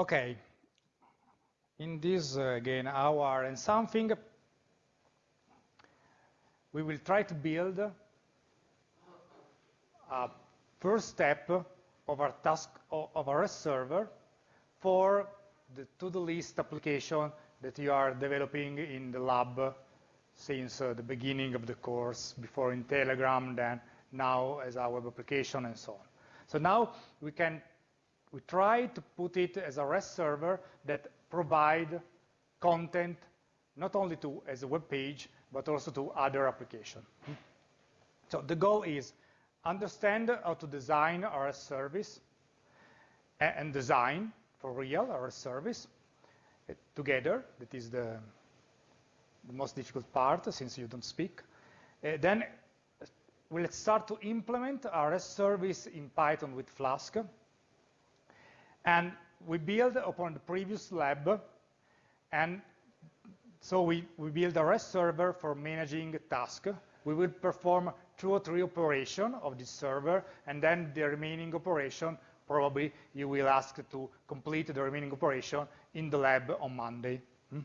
Okay. In this, uh, again, hour and something, we will try to build a first step of our task of our server for the to-do list application that you are developing in the lab since uh, the beginning of the course, before in Telegram, then now as our web application and so on. So now we can we try to put it as a REST server that provide content not only to as a web page, but also to other applications. So the goal is understand how to design our service and design for real our service uh, together. That is the, the most difficult part since you don't speak. Uh, then we'll start to implement our rest service in Python with Flask. And we build upon the previous lab, and so we, we build a REST server for managing task. We will perform two or three operation of this server, and then the remaining operation, probably you will ask to complete the remaining operation in the lab on Monday. Hmm?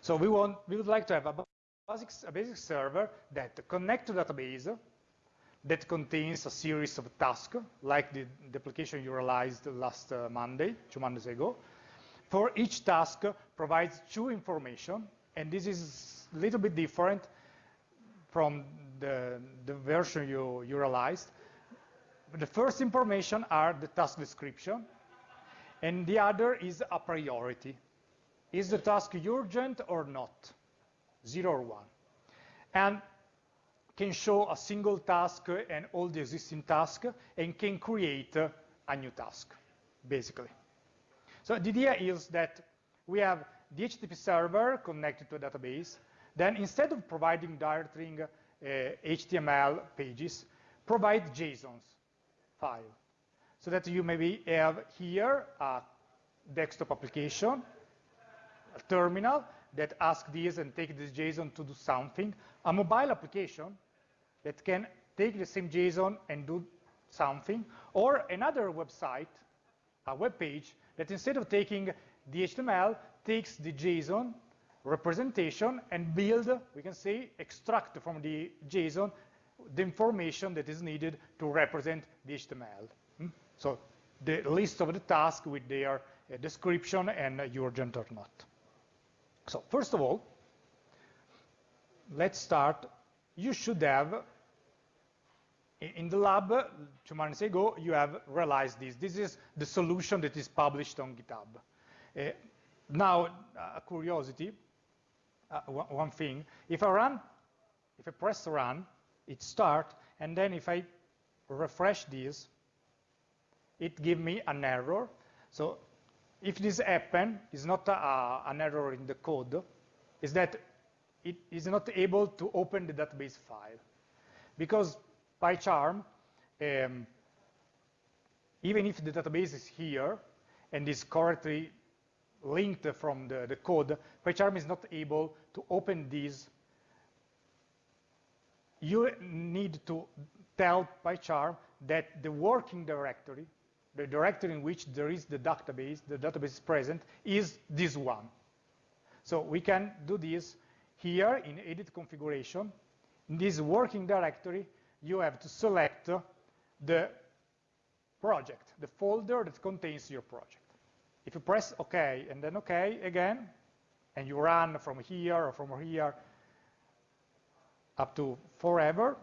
So we, want, we would like to have a basic, a basic server that connects to database, that contains a series of tasks, like the, the application you realized last uh, Monday, two Mondays ago. For each task provides two information, and this is a little bit different from the, the version you, you realized. The first information are the task description, and the other is a priority. Is the task urgent or not? Zero or one. And can show a single task and all the existing tasks and can create a new task, basically. So the idea is that we have the HTTP server connected to a database. Then instead of providing directly uh, HTML pages, provide JSONs file. So that you maybe have here a desktop application, a terminal that asks this and take this JSON to do something, a mobile application that can take the same JSON and do something, or another website, a web page, that instead of taking the HTML, takes the JSON representation and build, we can say, extract from the JSON the information that is needed to represent the HTML. Hmm? So the list of the tasks with their uh, description and urgent or not. So first of all, let's start you should have, in the lab, two months ago, you have realized this. This is the solution that is published on GitHub. Uh, now, a curiosity, uh, one thing, if I run, if I press run, it starts, and then if I refresh this, it gives me an error. So if this happens, it's not a, an error in the code, is that it is not able to open the database file. Because PyCharm, um, even if the database is here and is correctly linked from the, the code, PyCharm is not able to open these. You need to tell PyCharm that the working directory, the directory in which there is the database, the database is present, is this one. So we can do this here in edit configuration, in this working directory, you have to select the project, the folder that contains your project. If you press OK and then OK again, and you run from here or from here up to forever,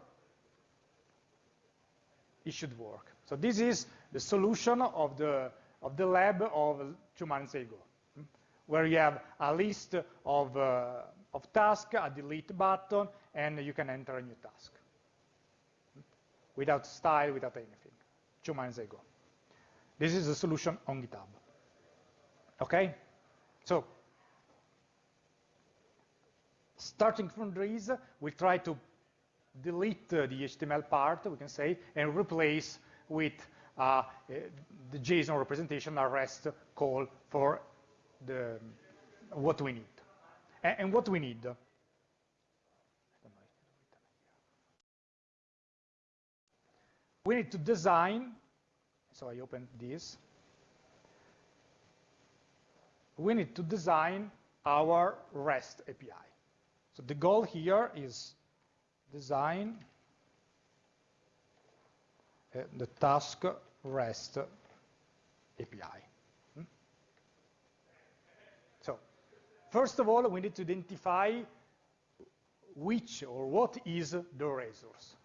it should work. So this is the solution of the, of the lab of two months ago, hmm, where you have a list of uh, of task, a delete button, and you can enter a new task without style, without anything, two months ago. This is the solution on GitHub. Okay? So, starting from this, we try to delete uh, the HTML part, we can say, and replace with uh, the JSON representation, a REST call for the, what we need and what we need. We need to design, so I open this, we need to design our REST API. So the goal here is design uh, the task REST API. Hmm? So first of all, we need to identify which or what is the resource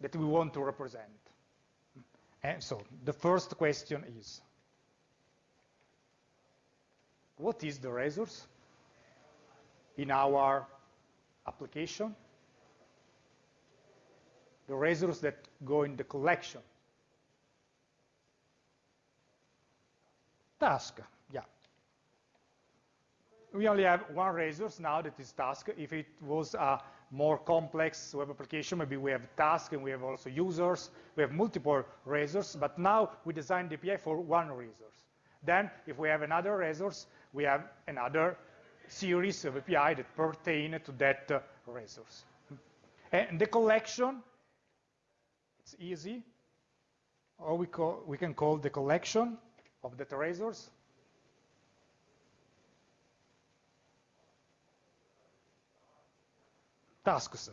that we want to represent. And so the first question is, what is the resource in our application? The resource that go in the collection. Task. We only have one resource now that is task. If it was a more complex web application, maybe we have task and we have also users, we have multiple resources, but now we design the API for one resource. Then if we have another resource, we have another series of API that pertain to that uh, resource. And the collection, it's easy, or we, call, we can call the collection of data resource tasks.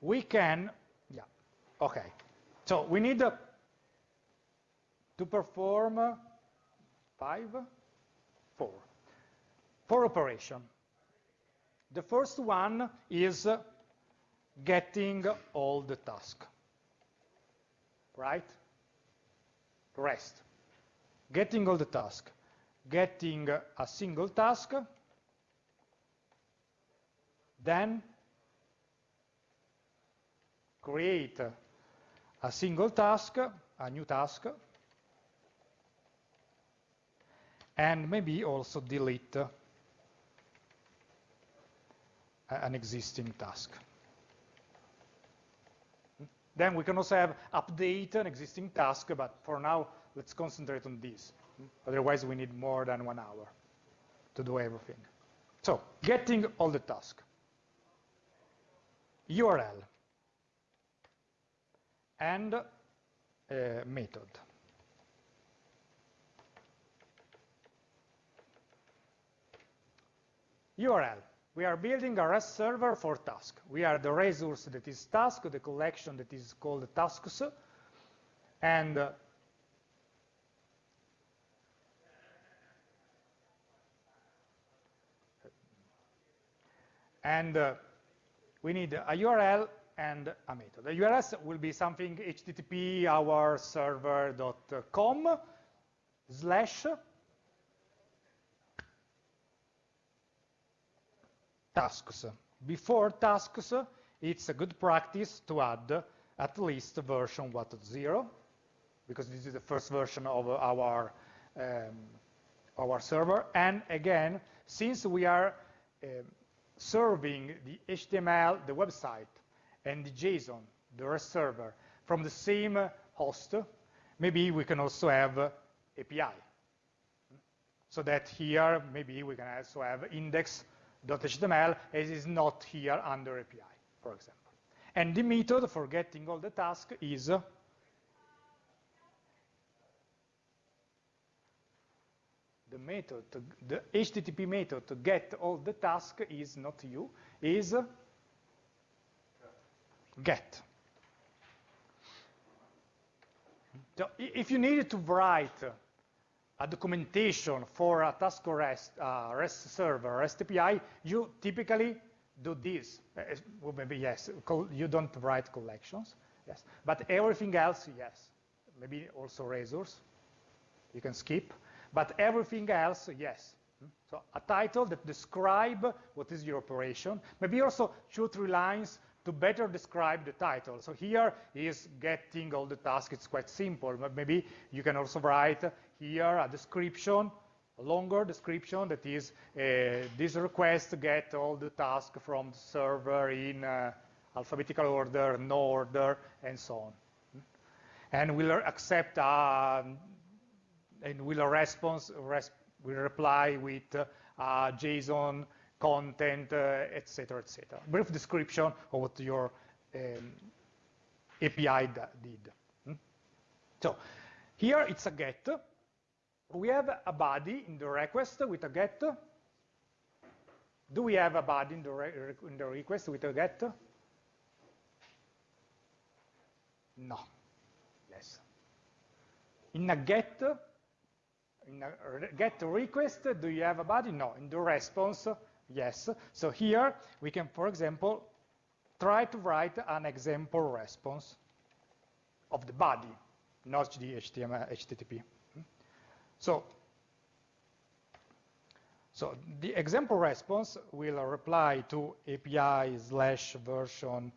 We can, yeah, okay. So we need uh, to perform uh, five, four, four operation. The first one is uh, getting all the task, right? Rest. Getting all the task. Getting a single task then create a single task, a new task, and maybe also delete an existing task. Then we can also have update an existing task, but for now, let's concentrate on this. Otherwise, we need more than one hour to do everything. So, getting all the tasks. URL and method. URL. We are building a REST server for task. We are the resource that is task, the collection that is called tasks, and uh, and uh, we need a URL and a method. The URL will be something http our server.com slash tasks. Before tasks, it's a good practice to add at least version 1.0 because this is the first version of our um, our server. And again, since we are um, serving the HTML, the website, and the JSON, the REST server, from the same host, maybe we can also have API. So that here, maybe we can also have index.html as is not here under API, for example. And the method for getting all the tasks is the method, to, the HTTP method to get all the tasks is not you, is get. So if you needed to write a documentation for a task REST, uh, REST server, REST API, you typically do this. Uh, well, maybe yes, you don't write collections, yes. But everything else, yes. Maybe also razors, you can skip. But everything else, yes. So a title that describe what is your operation. Maybe also two, three lines to better describe the title. So here is getting all the tasks. It's quite simple, but maybe you can also write here a description, a longer description that is uh, this request to get all the tasks from the server in uh, alphabetical order, no order, and so on. And we'll accept a and will a response res will reply with uh, JSON content, etc., uh, etc. Et Brief description of what your um, API did. Hmm? So Here it's a get. We have a body in the request with a get. Do we have a body in the, in the request with a get? No. Yes. In a get, in a get request, do you have a body? No. In the response, yes. So here we can, for example, try to write an example response of the body, not the HTML, HTTP. So, so the example response will reply to API slash version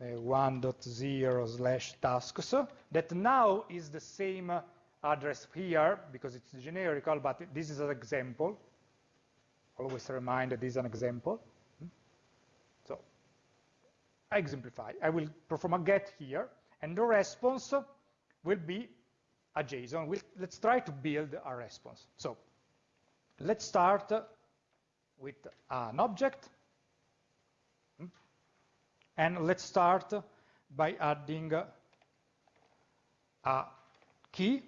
uh, 1.0 slash tasks that now is the same address here because it's generical, but this is an example. Always remind that this is an example. Hmm? So I exemplify. I will perform a get here, and the response will be a JSON. We'll, let's try to build a response. So let's start with an object. Hmm? And let's start by adding a key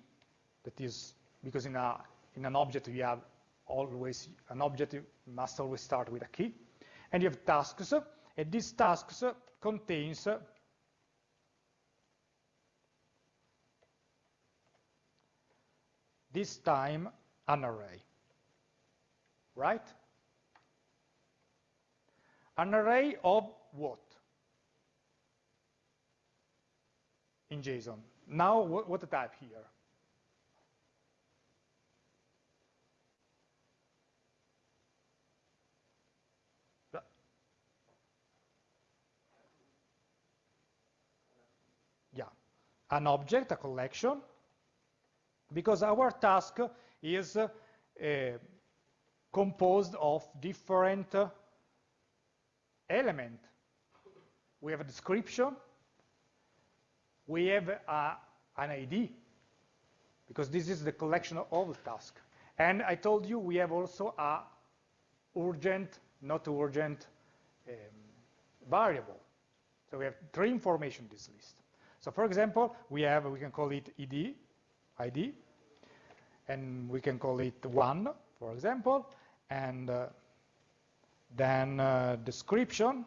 that is, because in, a, in an object you have always, an object must always start with a key. And you have tasks, and these tasks contains this time an array, right? An array of what? In JSON. Now, what, what type here? Yeah, an object, a collection, because our task is uh, composed of different uh, elements. We have a description, we have an ID, because this is the collection of all the tasks. And I told you we have also a urgent, not urgent um, variable. So we have three information in this list. So for example, we have, we can call it id, ID, and we can call it one, for example, and uh, then uh, description,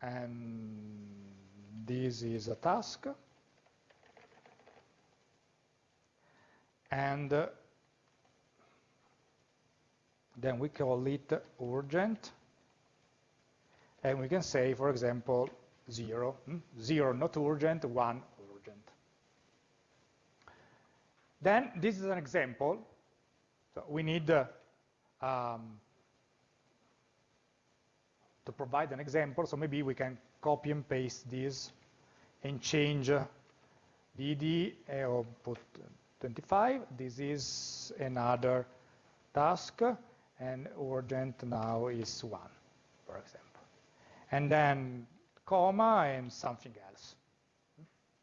and this is a task, and uh, then we call it urgent, and we can say, for example, zero. Hmm? Zero not urgent, one urgent. Then this is an example. So we need uh, um, to provide an example. So maybe we can copy and paste this and change ID uh, put 25. This is another task, and urgent now is one, for example. And then comma and something else.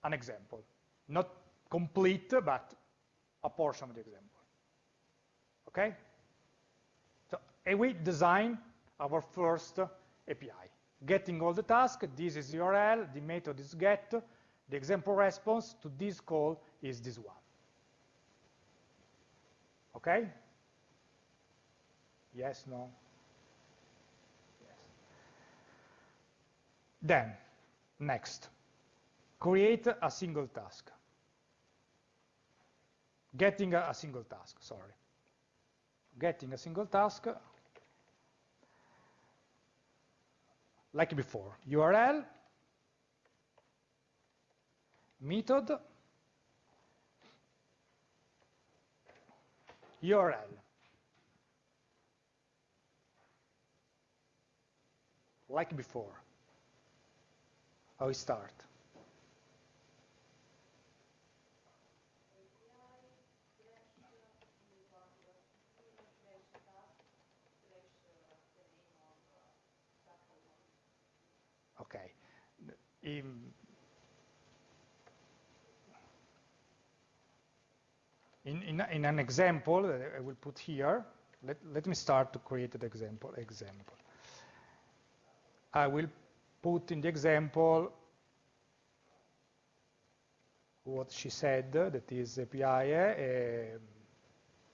An example. Not complete, but a portion of the example. Okay? So and we design our first API. Getting all the tasks, this is URL, the method is get, the example response to this call is this one. Okay? Yes, no? Then, next, create a single task. Getting a, single task, sorry. Getting a single task, like before, URL, method, URL. Like before we start. Okay. In, in, in, in, an example that I will put here, let, let me start to create an example. Example. I will put in the example what she said, that is API uh,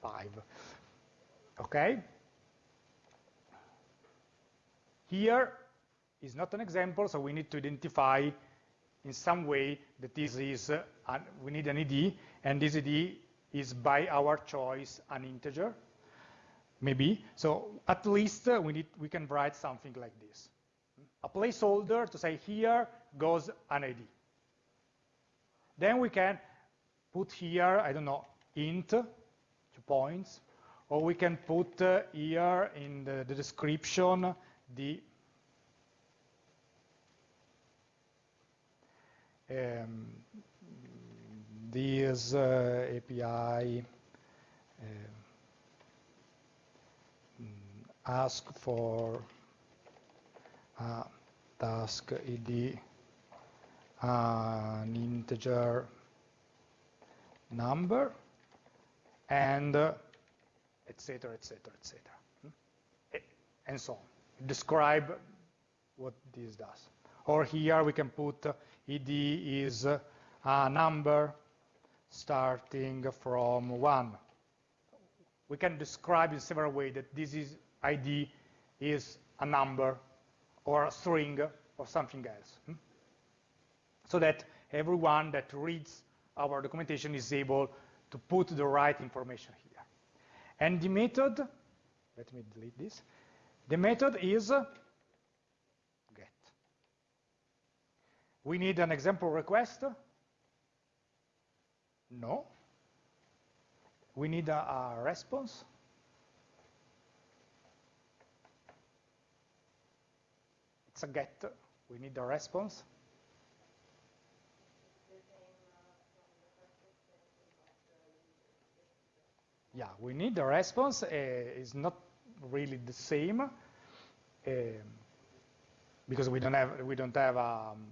5. Okay? Here is not an example, so we need to identify in some way that this is, uh, an, we need an ID, and this ID is by our choice an integer, maybe. So at least uh, we, need, we can write something like this. A placeholder to say here goes an ID. Then we can put here, I don't know, int, two points, or we can put uh, here in the, the description the um, this uh, API uh, ask for task ID an integer number and etc etc etc and so on. Describe what this does. Or here we can put uh, id is uh, a number starting from 1 we can describe in several ways that this is id is a number or a string or something else hmm? so that everyone that reads our documentation is able to put the right information here. And the method, let me delete this, the method is get. We need an example request. No. We need a, a response. A get. We need a response. yeah, we need the response. Uh, it's not really the same uh, because we don't have we don't have um,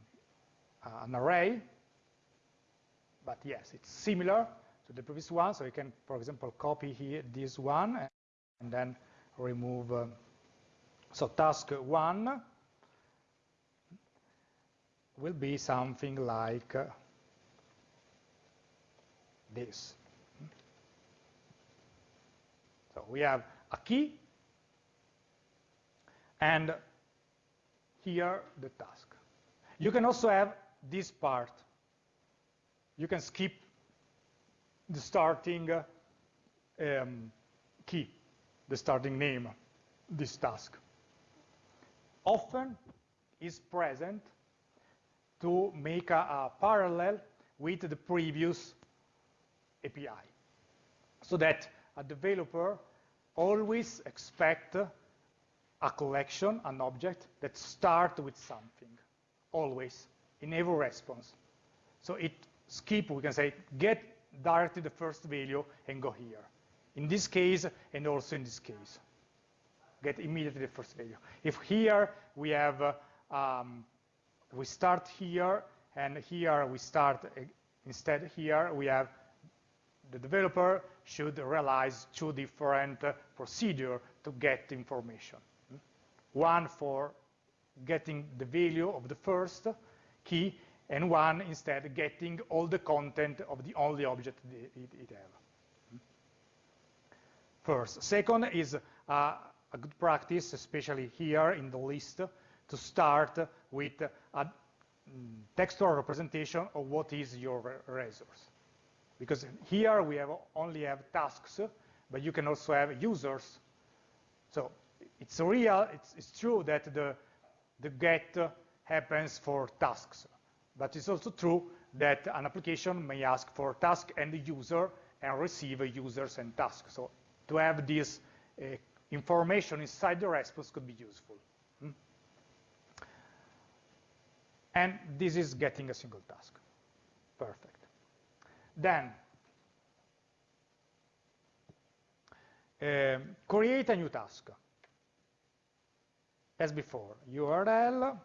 an array. But yes, it's similar to the previous one. So you can, for example, copy here this one and then remove. Uh, so task one will be something like this. So we have a key, and here the task. You can also have this part. You can skip the starting um, key, the starting name, this task. Often is present to make a, a parallel with the previous API so that a developer always expect a collection, an object that start with something, always, in every response. So it skip, we can say, get directly the first value and go here. In this case, and also in this case, get immediately the first value. If here we have, uh, um, we start here, and here we start, uh, instead here we have the developer should realize two different uh, procedures to get information. One for getting the value of the first key, and one instead getting all the content of the only object it, has. First. Second is uh, a good practice, especially here in the list, to start with a mm, textual representation of what is your resource because here we have only have tasks, but you can also have users. So it's real, it's, it's true that the, the get happens for tasks, but it's also true that an application may ask for task and user and receive users and tasks. So to have this uh, information inside the response could be useful. Hmm? And this is getting a single task. Perfect. Then, uh, create a new task. As before, URL,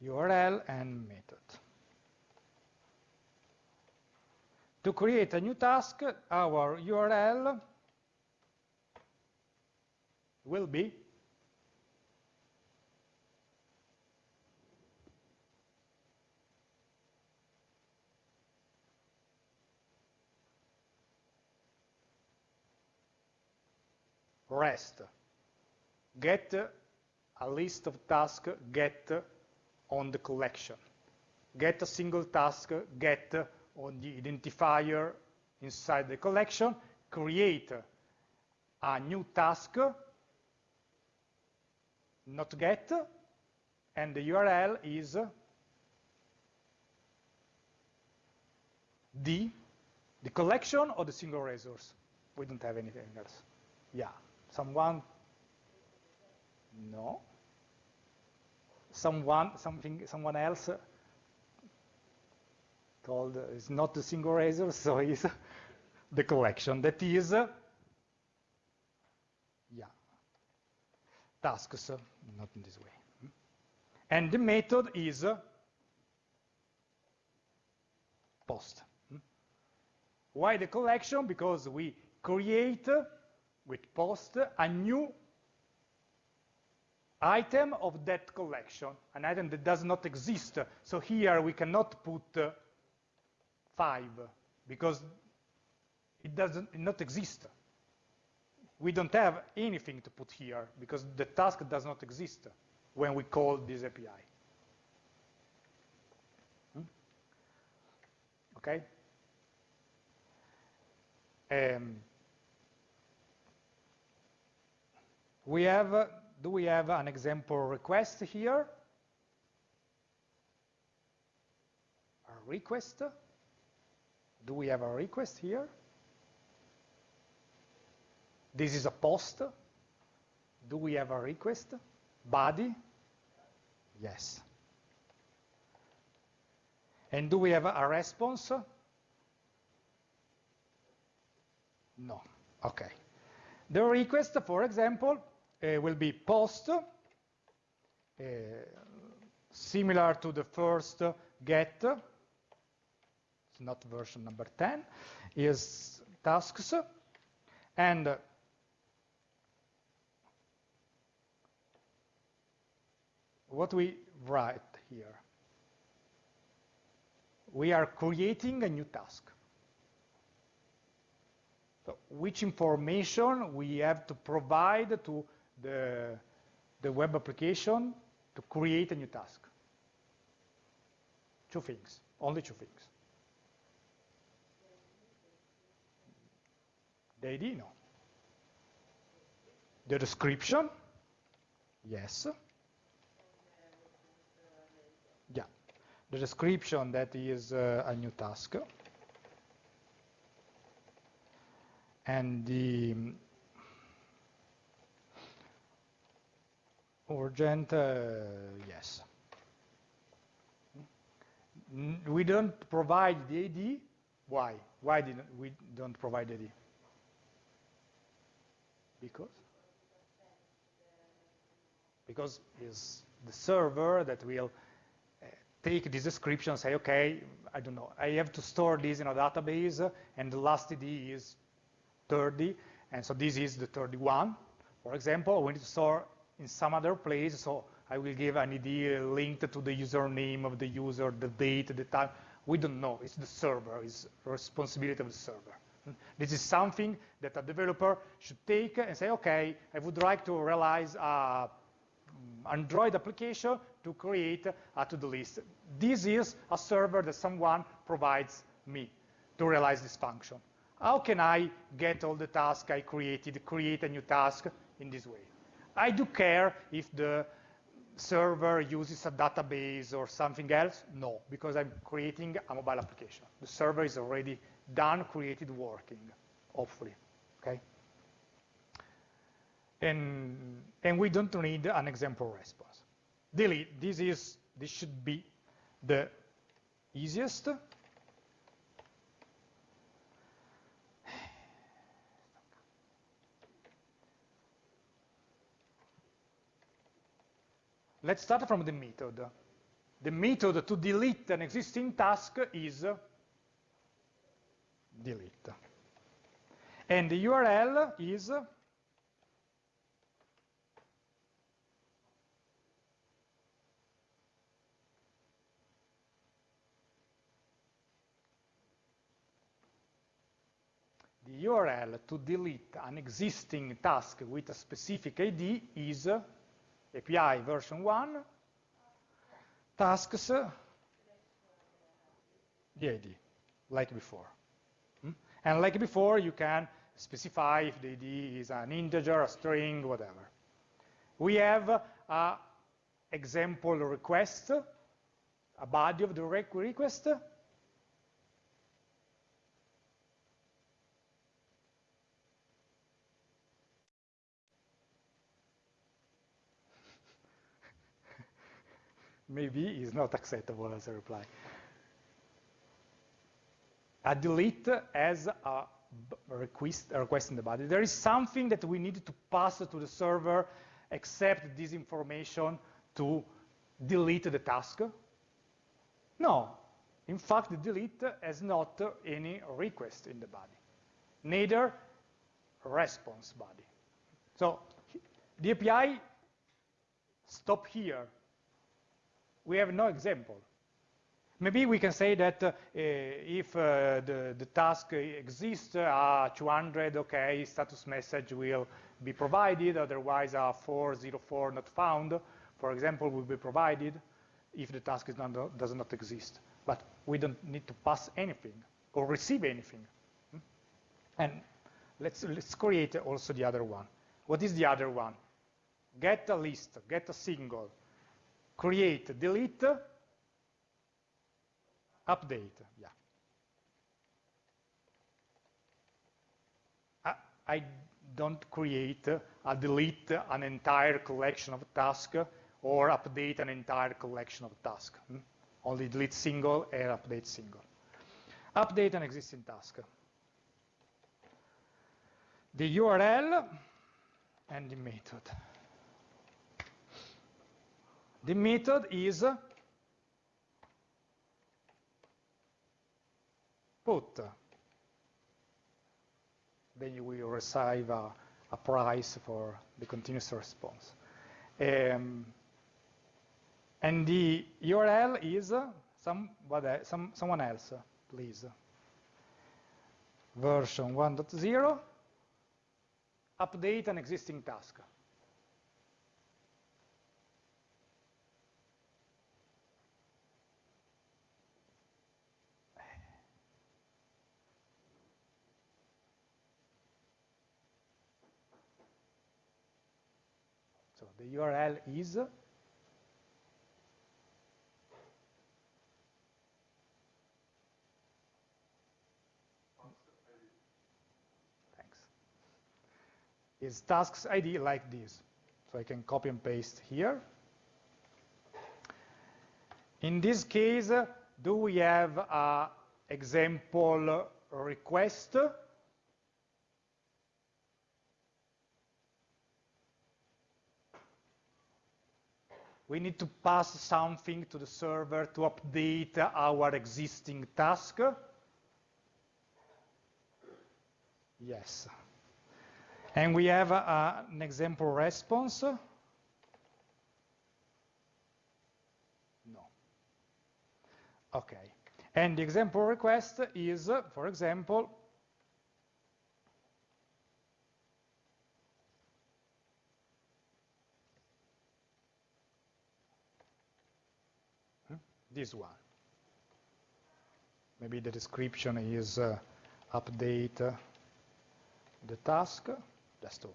URL and method. To create a new task, our URL will be rest. Get a list of tasks, get on the collection. Get a single task, get on the identifier inside the collection, create a new task not get, and the URL is the, the collection or the single resource. We don't have anything else. Yeah, someone? No. Someone, something, someone else told it's not the single resource, so it's the collection. That is, yeah, tasks, not in this way. And the method is post. Why the collection? Because we create with post a new item of that collection, an item that does not exist. So here we cannot put five because it doesn't not exist. We don't have anything to put here because the task does not exist when we call this API. Hmm? Okay? Um, we have, do we have an example request here? A request? Do we have a request here? This is a post. Do we have a request? Body? Yes. And do we have a response? No. Okay. The request, for example, uh, will be post, uh, similar to the first get, it's not version number 10, is tasks, and what we write here, we are creating a new task. So which information we have to provide to the, the web application to create a new task? Two things, only two things. The ID, no. The description, yes. Yeah, the description that is uh, a new task. and the urgent, uh, yes. We don't provide the ID. Why? Why didn't we don't provide the ID? Because? Because it's the server that will take this description say, okay, I don't know, I have to store this in a database, and the last ID is 30, and so this is the 31. For example, we need to store in some other place, so I will give an ID linked to the username of the user, the date, the time. We don't know. It's the server. It's responsibility of the server. This is something that a developer should take and say, okay, I would like to realize a mm, Android application to create a to-do list. This is a server that someone provides me to realize this function. How can I get all the tasks I created, create a new task in this way? I do care if the server uses a database or something else? No, because I'm creating a mobile application. The server is already done, created, working, hopefully, okay? And, and we don't need an example response. Delete, this, is, this should be the easiest Let's start from the method. The method to delete an existing task is delete. And the URL is the URL to delete an existing task with a specific ID is API version 1 tasks the ID, like before. Hmm? And like before, you can specify if the ID is an integer, a string, whatever. We have a example request, a body of the request. Maybe is not acceptable as a reply. A delete as a request, a request in the body. There is something that we need to pass to the server accept this information to delete the task? No. In fact, the delete has not any request in the body, neither response body. So the API stop here. We have no example. Maybe we can say that uh, if uh, the, the task exists, uh, 200, okay, status message will be provided, otherwise a 404 not found, for example, will be provided if the task not, does not exist. But we don't need to pass anything or receive anything. Hmm? And let's, let's create also the other one. What is the other one? Get a list, get a single, create, delete, update, yeah. I, don't create a delete an entire collection of tasks or update an entire collection of tasks. Hmm? Only delete single and update single. Update an existing task. The URL and the method. The method is put. Then you will receive a, a price for the continuous response. Um, and the URL is some, what, some, someone else, please. Version 1.0, update an existing task. the URL is Thanks. Is tasks ID like this. So I can copy and paste here. In this case, do we have an example request we need to pass something to the server to update our existing task. Yes. And we have uh, an example response. No. Okay. And the example request is, for example, this one. Maybe the description is uh, update uh, the task, just all.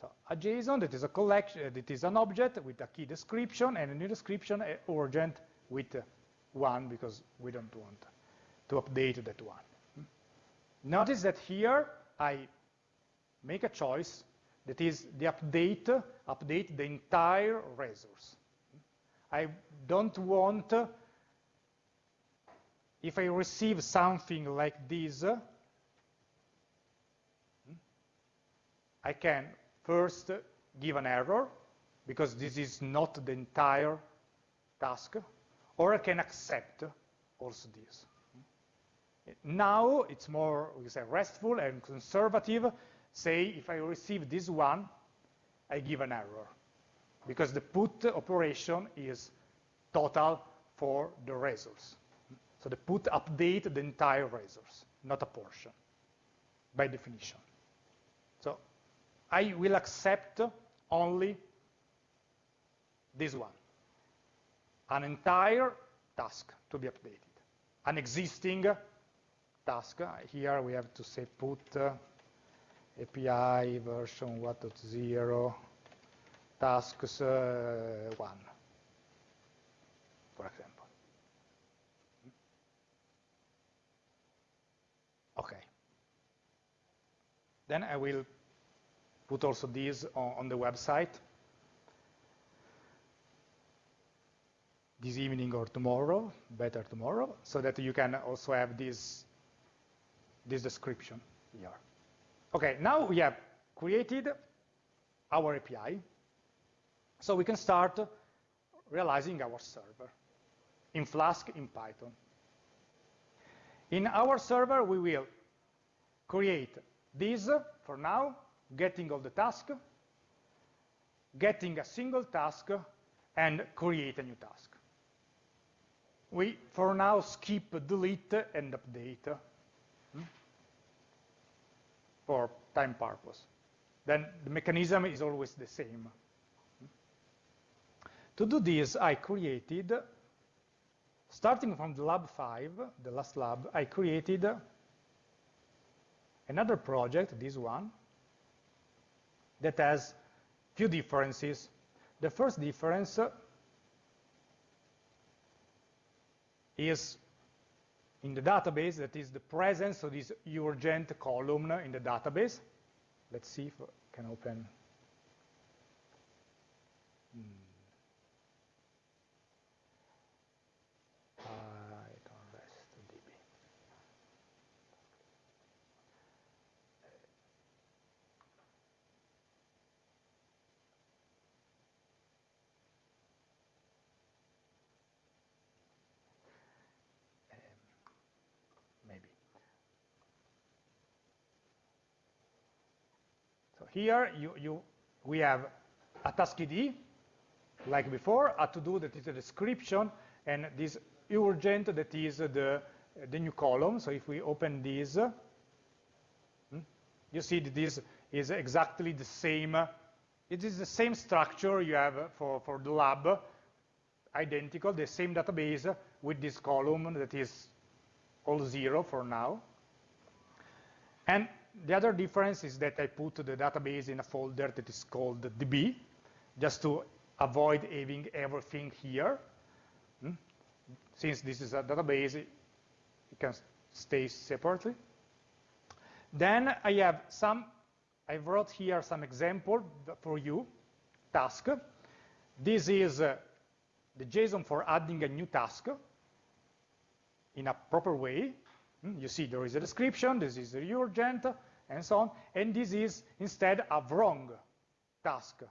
So a JSON that is a collection, uh, that is an object with a key description and a new description urgent with uh, one because we don't want to update that one. Notice that here I make a choice that is the update, update the entire resource. I don't want, if I receive something like this, I can first give an error, because this is not the entire task, or I can accept also this. Now it's more, we say, restful and conservative, say if I receive this one, I give an error because the put operation is total for the resource. So the put update the entire resource, not a portion, by definition. So I will accept only this one, an entire task to be updated, an existing task. Here we have to say put uh, API version 1.0 tasks uh, 1, for example. Okay. Then I will put also these on, on the website this evening or tomorrow, better tomorrow, so that you can also have this, this description here. Okay, now we have created our API, so we can start realizing our server in Flask in Python. In our server, we will create this for now, getting all the tasks, getting a single task, and create a new task. We, for now, skip delete and update for time purpose. Then the mechanism is always the same. To do this, I created, starting from the lab 5, the last lab, I created another project, this one, that has few differences. The first difference is in the database, that is the presence of this urgent column in the database. Let's see if I can open. Here you, you, we have a task ID, like before, a to-do that is a description, and this urgent that is the, the new column. So if we open this, hmm, you see that this is exactly the same. It is the same structure you have for, for the lab, identical, the same database with this column that is all zero for now. And the other difference is that I put the database in a folder that is called DB, just to avoid having everything here. Hmm? Since this is a database, it can stay separately. Then I have some, I wrote here some example for you, task. This is uh, the JSON for adding a new task in a proper way. Hmm? You see there is a description, this is the urgent, and so on. And this is instead a wrong task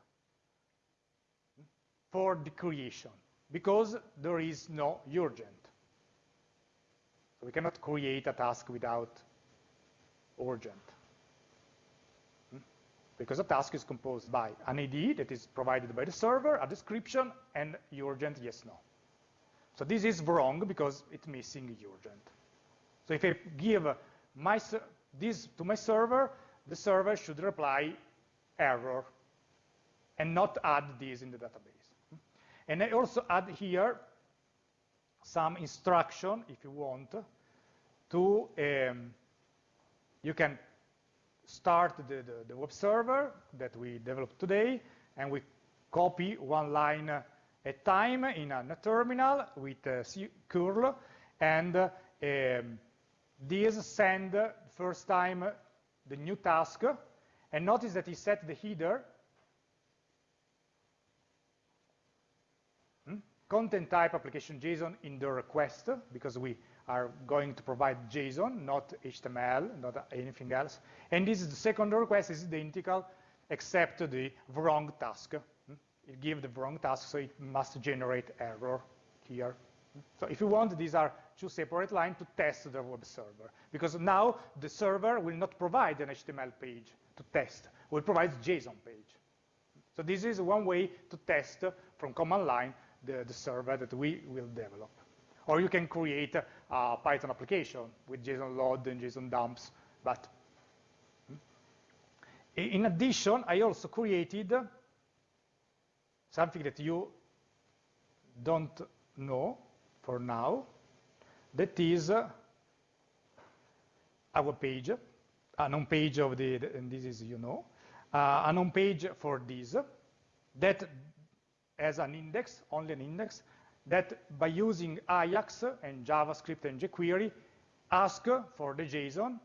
for the creation because there is no urgent. So we cannot create a task without urgent. Hmm? Because a task is composed by an ID that is provided by the server, a description, and urgent yes, no. So this is wrong because it's missing urgent. So if I give my this to my server, the server should reply error and not add this in the database. And I also add here some instruction, if you want, to, um, you can start the, the, the, web server that we developed today, and we copy one line at time in a, in a terminal with a curl, and um, this send first time the new task, and notice that he set the header hmm? content type application JSON in the request, because we are going to provide JSON, not HTML, not anything else. And this is the second request is identical, except the wrong task. Hmm? It gives the wrong task, so it must generate error here. So if you want, these are two separate lines to test the web server. Because now the server will not provide an HTML page to test, will provide JSON page. So this is one way to test from command line the, the server that we will develop. Or you can create a Python application with JSON load and JSON dumps. But hmm. in addition, I also created something that you don't know for now, that is our page, a home page of the, and this is, you know, uh, a home page for this, that has an index, only an index, that by using Ajax and JavaScript and jQuery, ask for the JSON,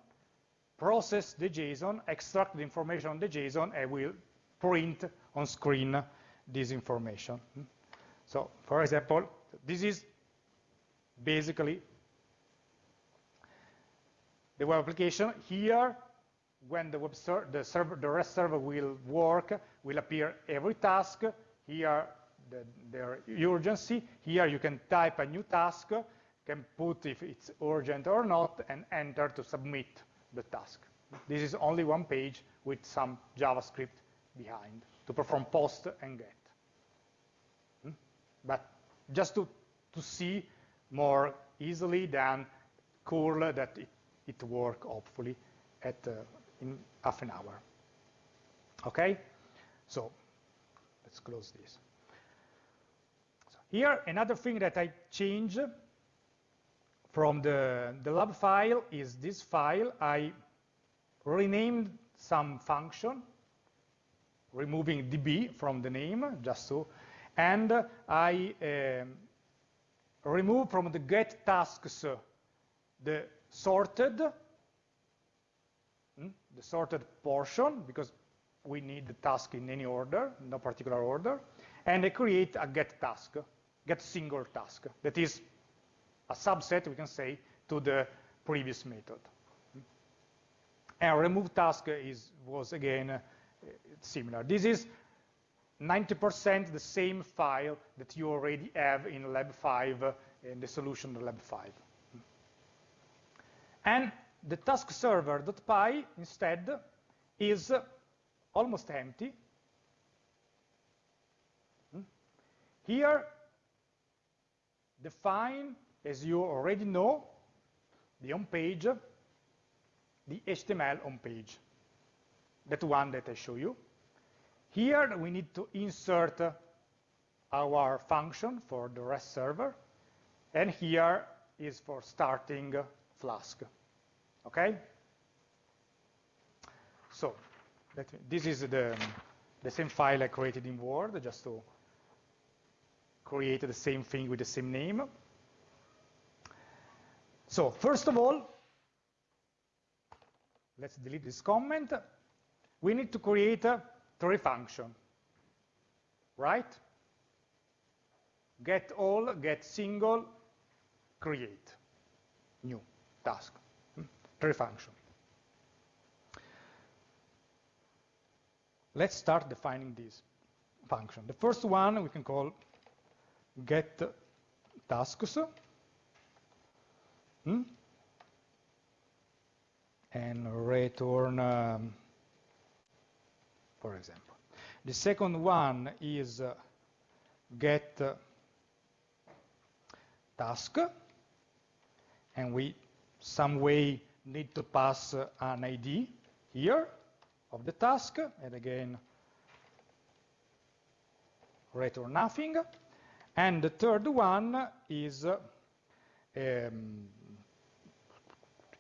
process the JSON, extract the information on the JSON, and will print on screen this information. So, for example, this is basically the web application. Here, when the web ser the server, the REST server will work, will appear every task. Here, the, their urgency. Here you can type a new task, can put if it's urgent or not, and enter to submit the task. This is only one page with some JavaScript behind to perform post and get. Hmm? But just to, to see more easily than curl that it, it work hopefully at uh, in half an hour. Okay, so let's close this. So Here, another thing that I change from the, the lab file is this file. I renamed some function, removing db from the name, just so, and I um, remove from the get tasks the sorted, hmm, the sorted portion, because we need the task in any order, no particular order, and I create a get task get single task. That is a subset, we can say, to the previous method. And remove task is, was, again, uh, similar. This is 90% the same file that you already have in Lab 5, uh, in the solution of Lab 5. And the task server.py, instead, is almost empty. Hmm? Here, define, as you already know, the home page, the HTML home page, that one that I show you. Here we need to insert our function for the REST server, and here is for starting Flask. Okay? So, me, this is the, the same file I created in Word, just to create the same thing with the same name. So first of all, let's delete this comment. We need to create a three function, right? Get all, get single, create, new task, three function. Let's start defining this function. The first one we can call get tasks hmm? and return, um, for example. The second one is uh, get uh, task, and we some way need to pass uh, an ID here of the task, and again, return nothing. And the third one is um,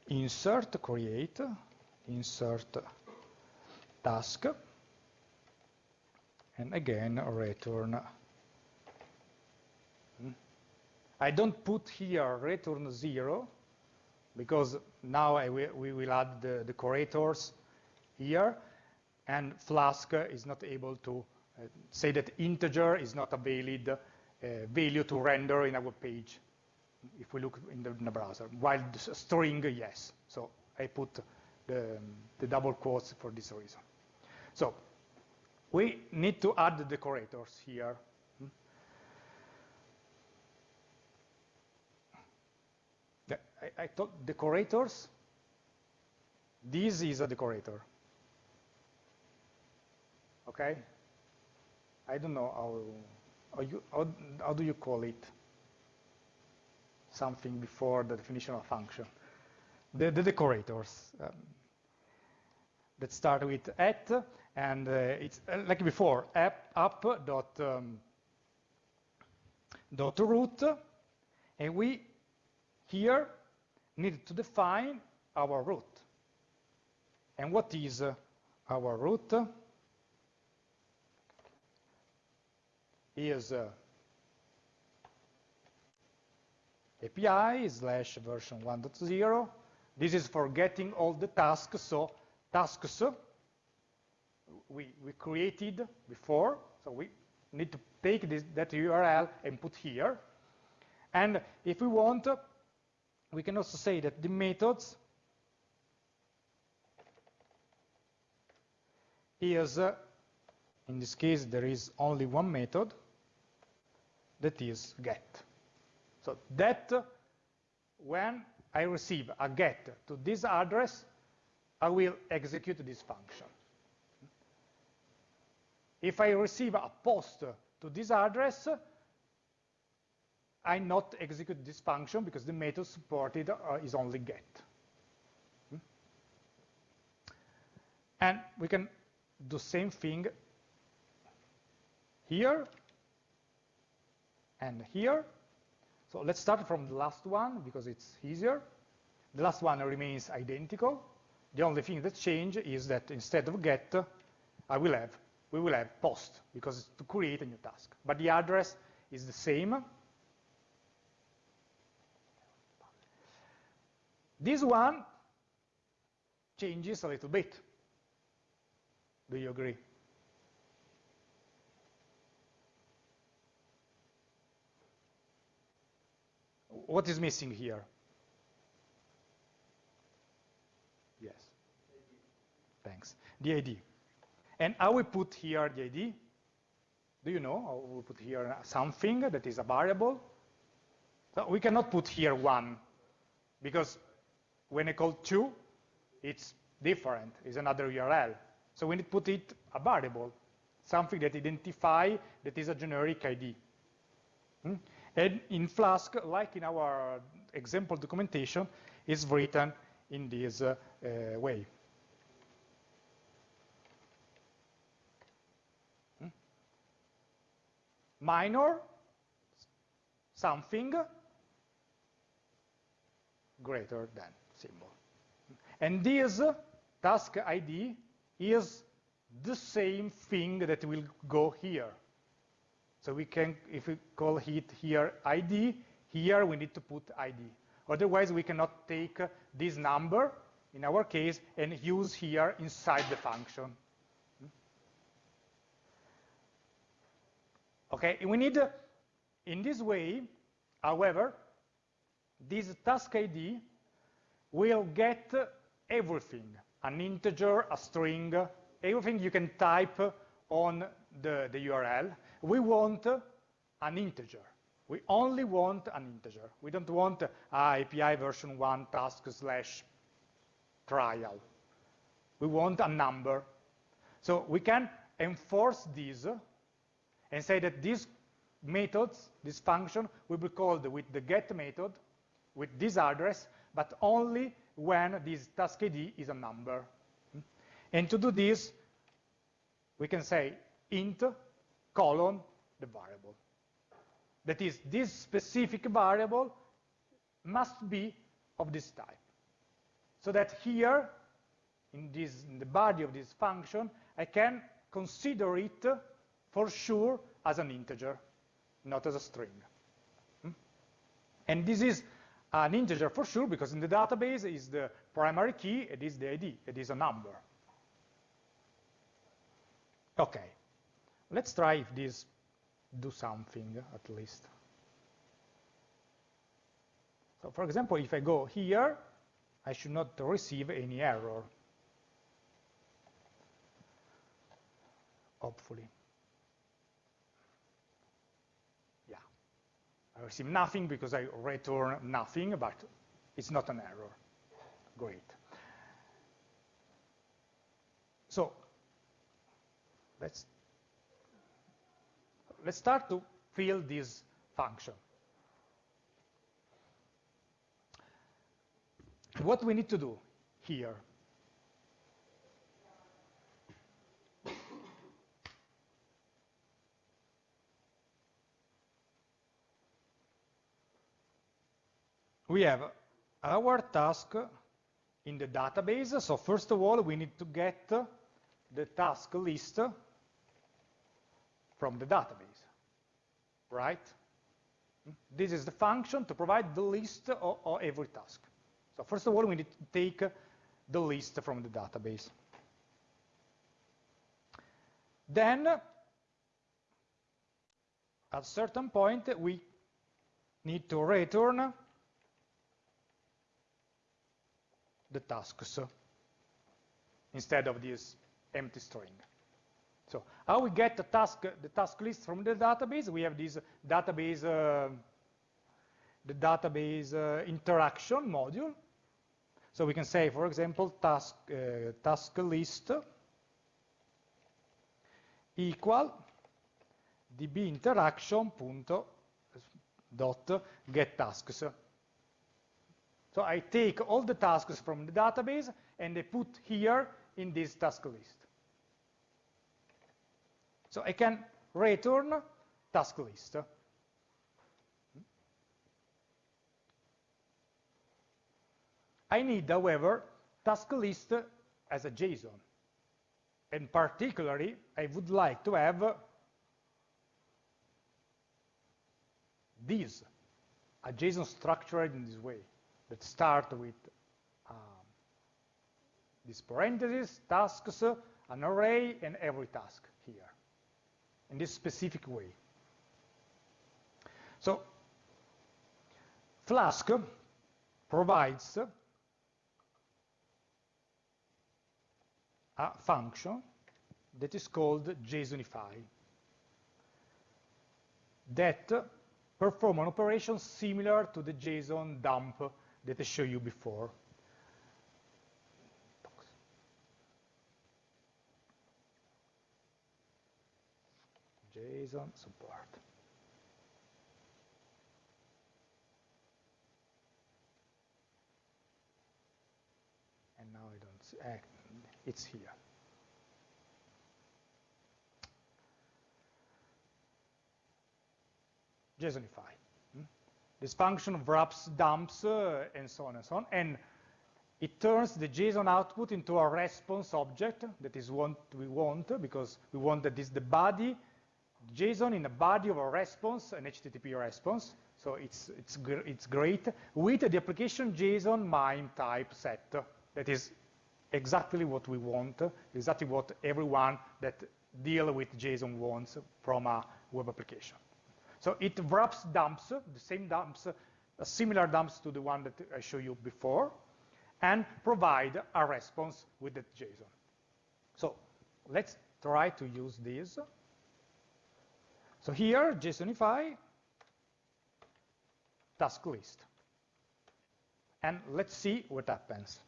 insert, create, insert task, and again return. I don't put here return zero because now we will add the decorators here and Flask is not able to uh, say that integer is not a valid uh, value to render in our page if we look in the, in the browser, while the string, yes. So I put the, the double quotes for this reason. So we need to add the decorators here. Hmm? I, I thought decorators, this is a decorator. Okay? I don't know how how, you, how, how do you call it? something before the definition of function. The, the decorators um, that start with at, and uh, it's uh, like before, app, up dot, um, dot route, and we here need to define our route. And what is uh, our route? Is uh, API slash version 1.0. This is for getting all the tasks. So tasks we, we created before. So we need to take this, that URL and put here. And if we want, we can also say that the methods is, uh, in this case, there is only one method that is get. So that when I receive a get to this address, I will execute this function. If I receive a post to this address, I not execute this function because the method supported uh, is only get. Hmm? And we can do same thing here and here. So let's start from the last one because it's easier. The last one remains identical. The only thing that changes is that instead of get, I will have, we will have post because it's to create a new task. But the address is the same. This one changes a little bit. Do you agree? What is missing here? Yes. Thanks. The ID. And how we put here the ID? Do you know how we put here something that is a variable? So we cannot put here one, because when I call two, it's different, it's another URL. So we need to put it a variable, something that identify that is a generic ID. Hmm? And in Flask, like in our example documentation, is written in this uh, uh, way. Hmm? Minor, something greater than symbol. And this task ID is the same thing that will go here. So we can, if we call it here ID, here we need to put ID. Otherwise, we cannot take this number, in our case, and use here inside the function. Okay, we need, in this way, however, this task ID will get everything, an integer, a string, everything you can type on the, the URL. We want an integer. We only want an integer. We don't want API version 1 task slash trial. We want a number. So we can enforce this and say that these methods, this function, will be called with the get method, with this address, but only when this task ID is a number. And to do this, we can say int colon the variable. That is, this specific variable must be of this type. So that here, in, this, in the body of this function, I can consider it for sure as an integer, not as a string. Hmm? And this is Uh, an integer for sure because in the database is the primary key, it is the ID, it is a number. Okay, let's try if this do something at least. So for example, if I go here, I should not receive any error. Hopefully. I receive nothing because I return nothing, but it's not an error. Great. So let's, let's start to fill this function. What we need to do here We have our task in the database. So first of all, we need to get the task list from the database, right? This is the function to provide the list of, of every task. So first of all, we need to take the list from the database. Then, at a certain point, we need to return the tasks instead of this empty string. So how we get the task, the task list from the database? We have this database, uh, the database uh, interaction module. So we can say, for example, task uh, task list equal db interaction punto dot get tasks. So I take all the tasks from the database and I put here in this task list. So I can return task list. I need, however, task list as a JSON. And particularly, I would like to have this, a JSON structured in this way, that start with um, this parentheses, tasks, an array, and every task here in this specific way. So Flask provides a function that is called JSONify that perform an operation similar to the JSON dump that I showed you before. JSON support. And now I don't see, eh, it's here. JSONify. This function wraps dumps uh, and so on and so on, and it turns the JSON output into a response object that is what we want because we want that is the body JSON in the body of a response, an HTTP response. So it's, it's, gr it's great with the application JSON MIME type set. That is exactly what we want, exactly what everyone that deal with JSON wants from a web application. So it wraps dumps, the same dumps, uh, similar dumps to the one that I showed you before, and provide a response with that JSON. So let's try to use this. So here, JSONify task list. And let's see what happens.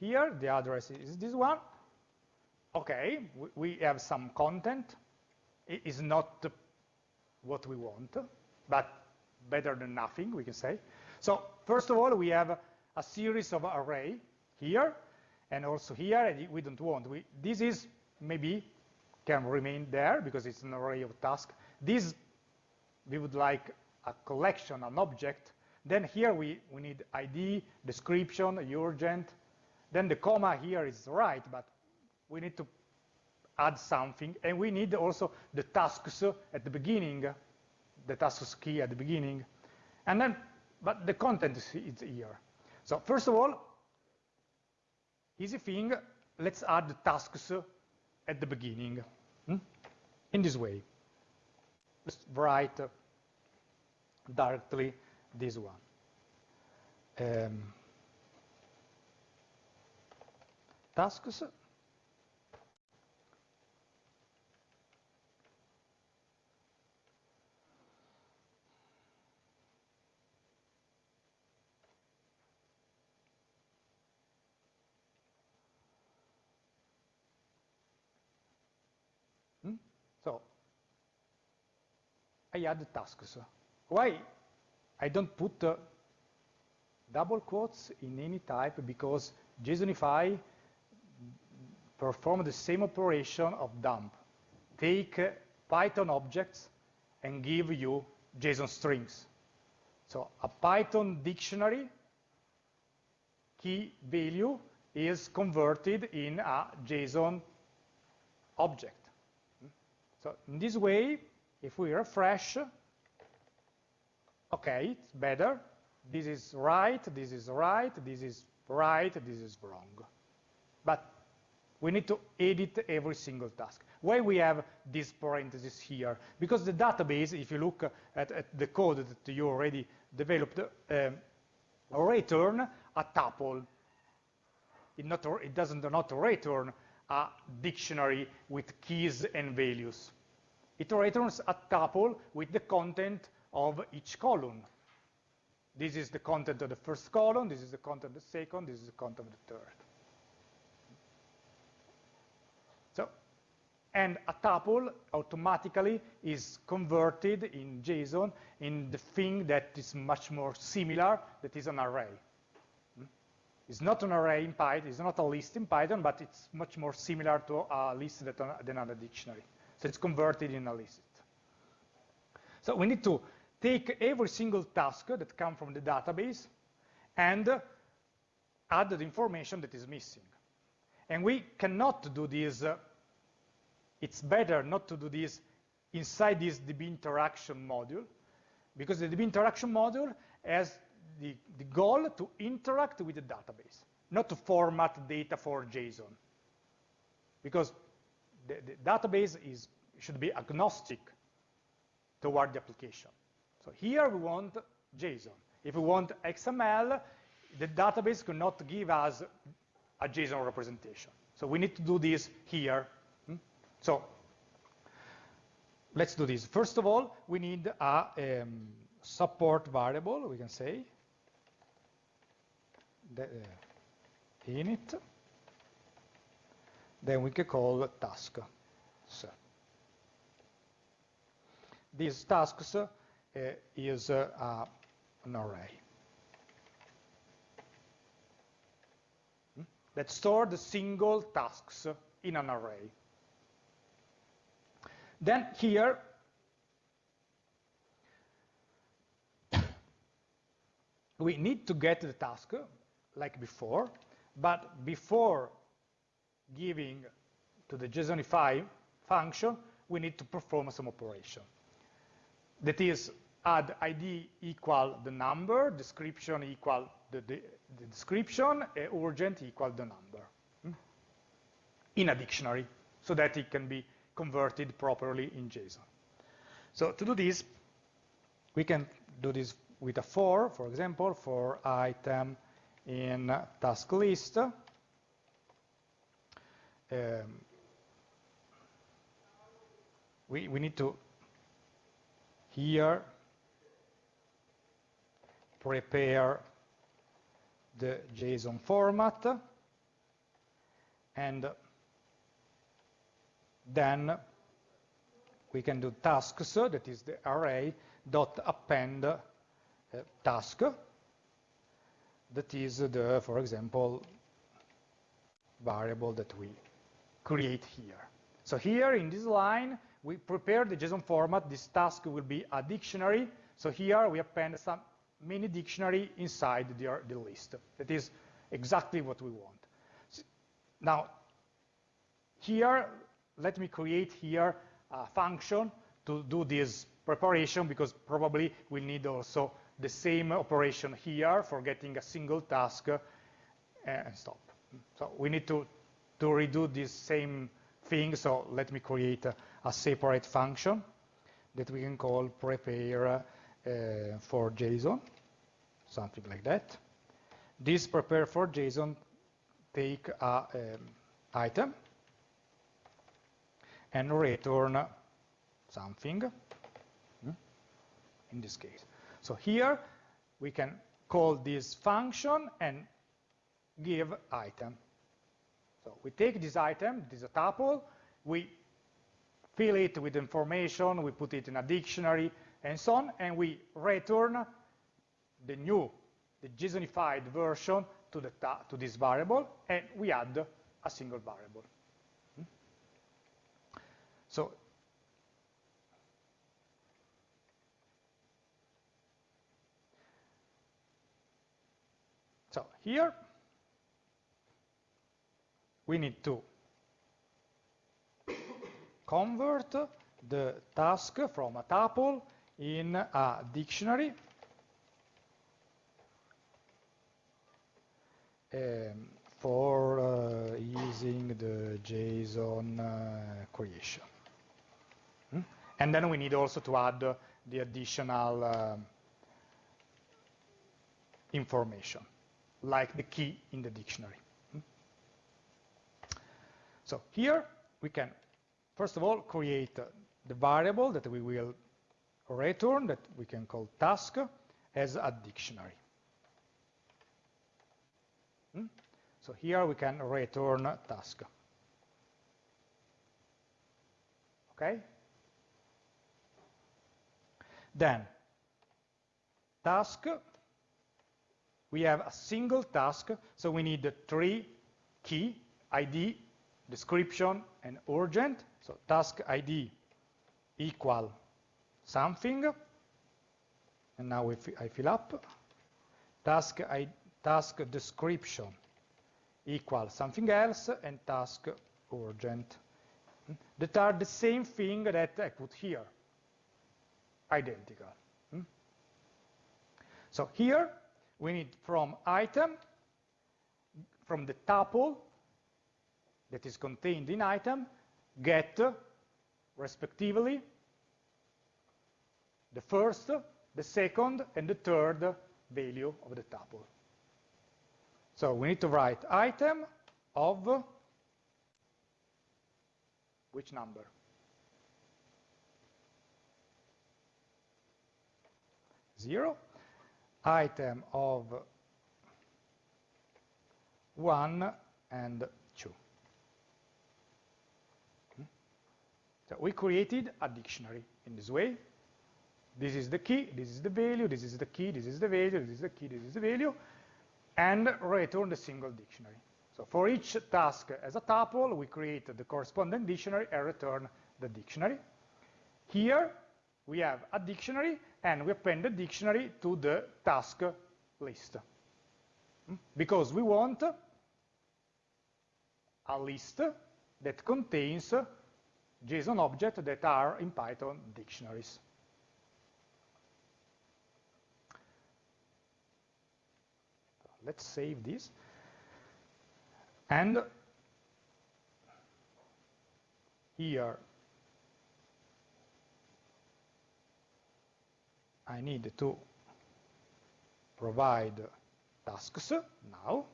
Here, the address is this one. Okay, we have some content. It is not what we want, but better than nothing, we can say. So first of all, we have a series of array here, and also here, and we don't want. We, this is maybe can remain there because it's an array of tasks. This, we would like a collection, an object. Then here we, we need ID, description, urgent. Then the comma here is right, but we need to add something. And we need also the tasks at the beginning, the tasks key at the beginning. And then, but the content is here. So first of all, easy thing, let's add the tasks at the beginning hmm? in this way. Let's write directly this one. Um, tasks So I add tasks. Why? I don't put uh, double quotes in any type because JSONify perform the same operation of dump. Take uh, Python objects and give you JSON strings. So a Python dictionary key value is converted in a JSON object. So in this way, if we refresh, okay, it's better. This is right, this is right, this is right, this is wrong. But we need to edit every single task. Why we have this parenthesis here? Because the database, if you look at, at the code that you already developed, um, return a tuple. It, not, it doesn't not return a dictionary with keys and values. It returns a tuple with the content of each column. This is the content of the first column, this is the content of the second, this is the content of the third. So, and a tuple automatically is converted in JSON in the thing that is much more similar, that is an array. Hmm? It's not an array in Python, it's not a list in Python, but it's much more similar to a list than a dictionary. So it's converted in a list. So we need to take every single task that comes from the database and add the information that is missing. And we cannot do this, uh, it's better not to do this inside this DB interaction module, because the DB interaction module has the, the goal to interact with the database, not to format data for JSON. Because the, the database is, should be agnostic toward the application. So here we want JSON. If we want XML, the database cannot give us a JSON representation. So we need to do this here. So let's do this. First of all, we need a um, support variable, we can say, the, uh, init. Then we can call task. So these tasks uh, is uh, an array. Hmm? That store the single tasks in an array. Then here, we need to get the task like before, but before giving to the JSONify function, we need to perform some operation. That is, add ID equal the number, description equal the, the, the description, urgent equal the number hmm? in a dictionary so that it can be converted properly in JSON. So to do this, we can do this with a for, for example, for item in task list. Um, we, we need to here prepare the JSON format and then we can do tasks, that is the array, dot append uh, task, that is the, for example, variable that we create here. So here in this line, we prepare the JSON format. This task will be a dictionary. So here we append some mini dictionary inside the, the list. That is exactly what we want. Now, here, let me create here a function to do this preparation because probably we'll need also the same operation here for getting a single task uh, and stop. So we need to, to redo this same thing. So let me create a, a separate function that we can call prepare uh, for JSON, something like that. This prepare for JSON take a um, item and return something hmm, in this case. So here we can call this function and give item. So we take this item, this is a tuple, we fill it with information, we put it in a dictionary, and so on, and we return the new, the JSONified version to, the to this variable, and we add a single variable. So So here we need to convert the task from a tuple in a dictionary um, for uh, using the JSON uh, creation. And then we need also to add uh, the additional um, information, like the key in the dictionary. Hmm? So here we can First of all, create the variable that we will return that we can call task as a dictionary. Hmm? So here we can return task. Okay? Then, task, we have a single task, so we need three key, ID, description, and urgent. So task ID equal something, and now I fill up. Task, task description equal something else, and task urgent. That are the same thing that I put here, identical. Hmm? So here we need from item, from the tuple that is contained in item, get, respectively, the first, the second, and the third value of the tuple. So we need to write item of which number? Zero. Item of 1 and 2. Hmm? So we created a dictionary in this way. This is the key, this is the value, this is the key, this is the value, this is the key, this is the value, and return the single dictionary. So for each task as a tuple, we create the corresponding dictionary and return the dictionary. Here, we have a dictionary, and we append the dictionary to the task list. Hmm? Because we want a list that contains JSON objects that are in Python dictionaries. Let's save this. And here I need to provide tasks now.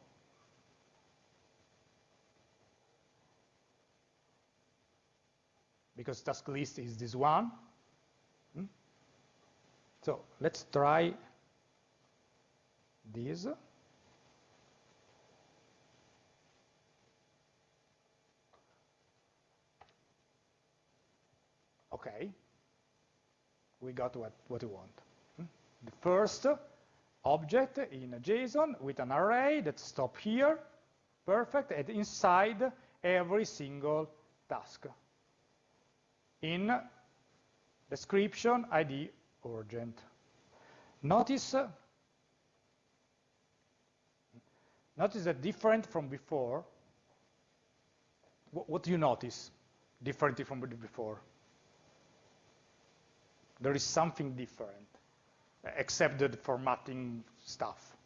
because task list is this one. Hmm? So let's try this. Okay, we got what, what we want. The first object in JSON with an array that stop here, perfect, and inside every single task in description ID urgent. Notice, notice that different from before, what, what do you notice differently from before? There is something different, except the formatting stuff.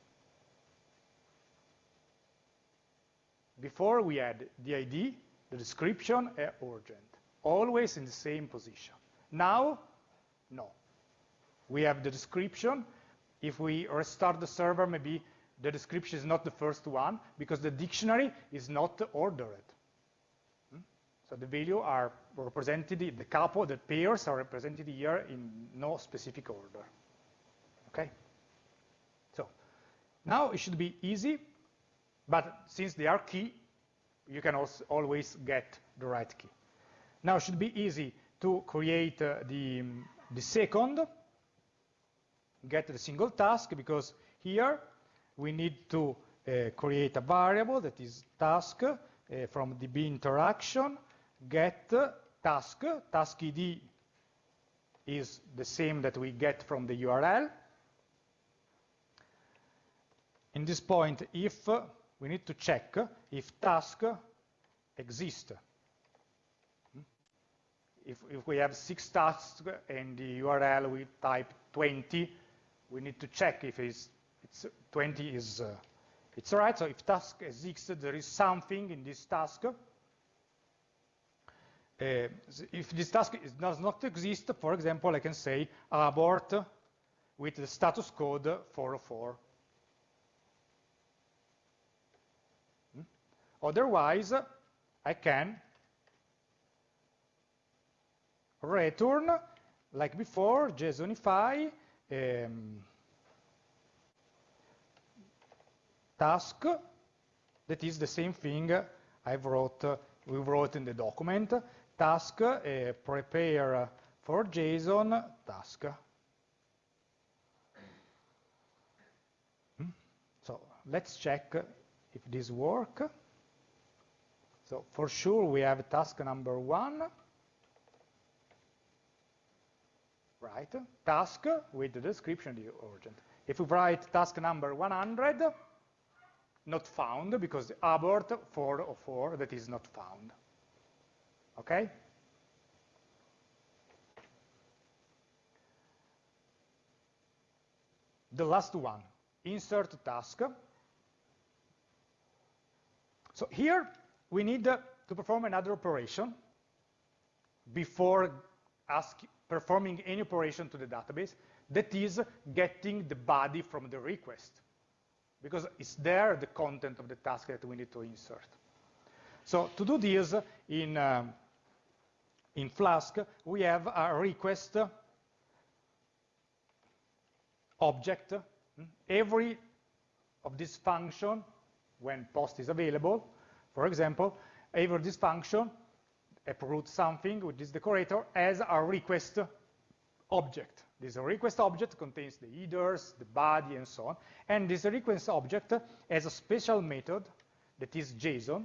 Before we had the ID, the description, and urgent always in the same position. Now, no. We have the description. If we restart the server, maybe the description is not the first one because the dictionary is not ordered. Hmm? So the value are represented, the couple, the pairs are represented here in no specific order. Okay? So now it should be easy, but since they are key, you can also always get the right key. Now it should be easy to create uh, the, the second, get the single task, because here we need to uh, create a variable that is task uh, from DB interaction, get task, task ID is the same that we get from the URL. In this point, if we need to check if task exists. If, if we have six tasks and the URL we type 20, we need to check if it's, it's 20 is uh, it's right. So if task exists, there is something in this task. Uh, if this task is, does not exist, for example, I can say abort with the status code 404. Hmm? Otherwise, I can return, like before, JSONify um, task that is the same thing I wrote, we wrote in the document. Task, uh, prepare for JSON task. Hmm? So let's check if this works. So for sure we have task number one. Right, task with the description the urgent. If we write task number 100, not found because abort 404 that is not found. Okay? The last one, insert task. So here we need to perform another operation before ask, performing any operation to the database, that is getting the body from the request because it's there the content of the task that we need to insert. So to do this in, um, in Flask, we have a request object. Every of this function, when post is available, for example, every this function app.route something with this decorator as a request object. This request object contains the headers, the body, and so on. And this request object has a special method that is JSON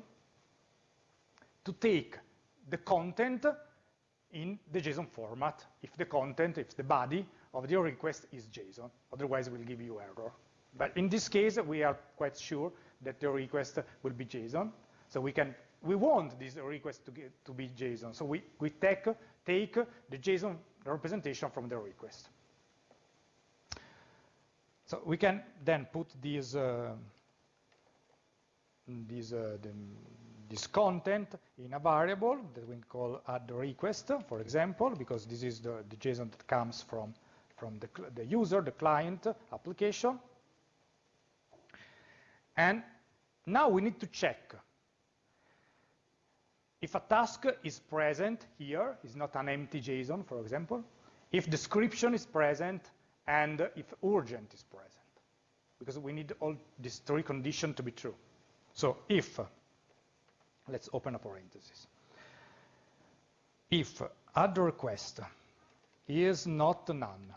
to take the content in the JSON format if the content, if the body of your request is JSON. Otherwise, it will give you error. But in this case, we are quite sure that the request will be JSON. So we can we want this request to, get, to be JSON. So we, we take, take the JSON representation from the request. So we can then put this, uh, this, uh, the, this content in a variable that we call add request, for example, because this is the, the JSON that comes from, from the, the user, the client application. And now we need to check if a task is present here, is not an empty JSON, for example, if description is present, and if urgent is present, because we need all these three conditions to be true. So if, let's open a parenthesis, if add request is not none,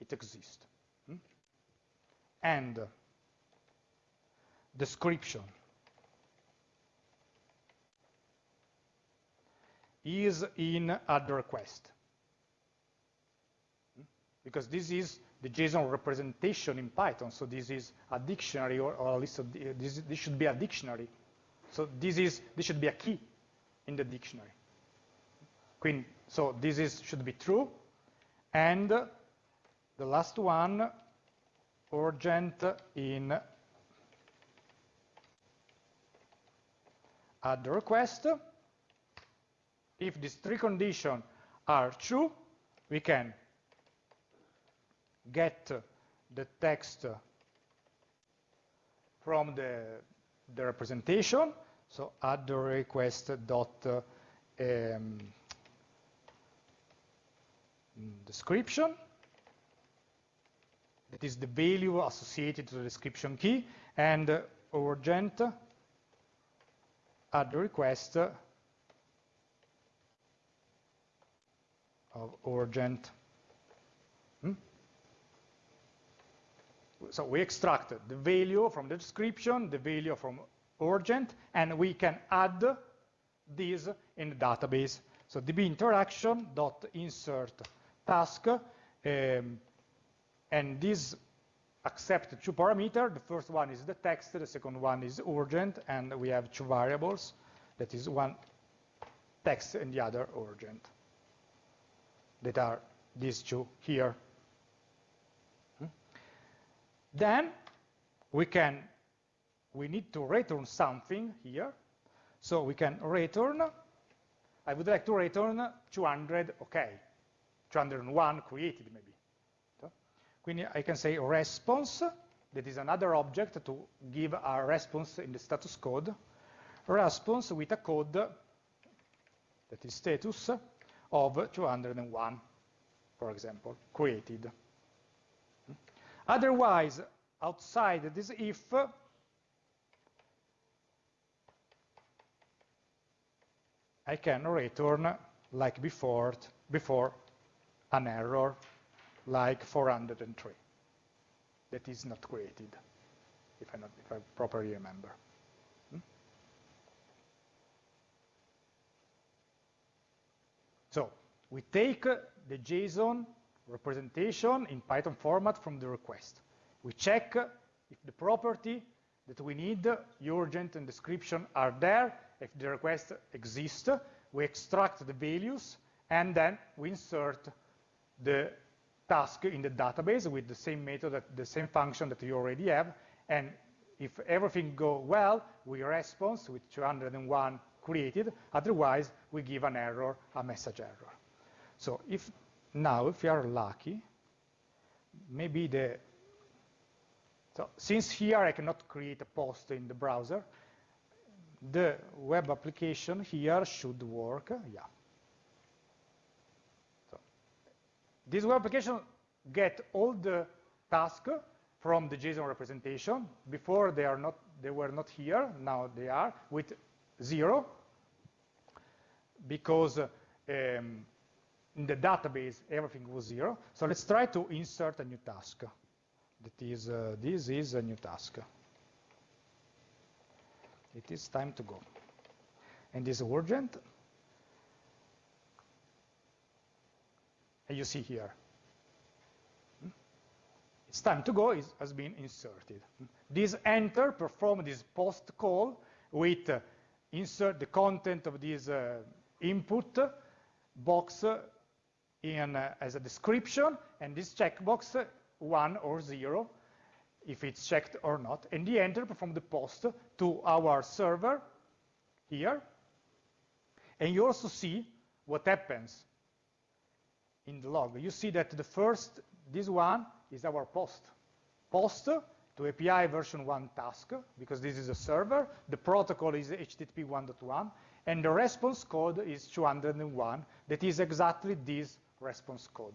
it exists, hmm? and description is in add request. Hmm? Because this is the JSON representation in Python, so this is a dictionary, or, or at least a, uh, this, this should be a dictionary. So this is this should be a key in the dictionary. Queen, so this is should be true, and the last one, urgent in add request. If these three conditions are true, we can get the text from the, the representation, so add the request dot um, description. That is the value associated to the description key, and urgent add the request of urgent. Hmm? So we extract the value from the description, the value from urgent, and we can add these in the database. So db interaction dot insert task, um, and this accept two parameters. The first one is the text, the second one is urgent, and we have two variables. That is one text and the other urgent. That are these two here. Hmm? Then we can, we need to return something here. So we can return, I would like to return 200, okay, 201 created maybe. Quindi I can say response, that is another object to give a response in the status code, response with a code that is status of 201, for example, created. Otherwise, outside this if, I can return like before, before an error like 403 that is not created, if I, not, if I properly remember. So we take the JSON representation in Python format from the request. We check if the property that we need, urgent and description are there, if the request exists, we extract the values, and then we insert the task in the database with the same method, the same function that you already have. And if everything go well, we respond with 201 created. Otherwise, we give an error, a message error. So if now, if you are lucky, maybe the, so since here I cannot create a post in the browser, the web application here should work, yeah. So this web application get all the tasks from the JSON representation. Before they are not, they were not here. Now they are with zero because um, in the database everything was zero. So let's try to insert a new task. That is, uh, this is a new task. It is time to go. And this is urgent. And you see here. It's time to go is, has been inserted. This enter perform this post call with uh, insert the content of this uh, input box in uh, as a description and this checkbox uh, one or zero if it's checked or not and the enter from the post to our server here and you also see what happens in the log. You see that the first, this one, is our post. Post to API version 1 task, because this is a server. The protocol is HTTP 1.1, and the response code is 201. That is exactly this response code.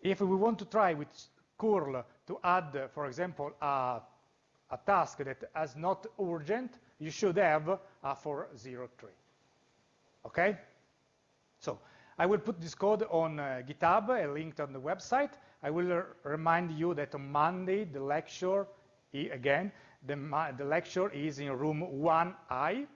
If we want to try with curl to add, for example, a, a task that is not urgent, you should have a 403. Okay? So I will put this code on uh, GitHub, a link on the website. I will remind you that on Monday, the lecture, again, the, the lecture is in room 1I,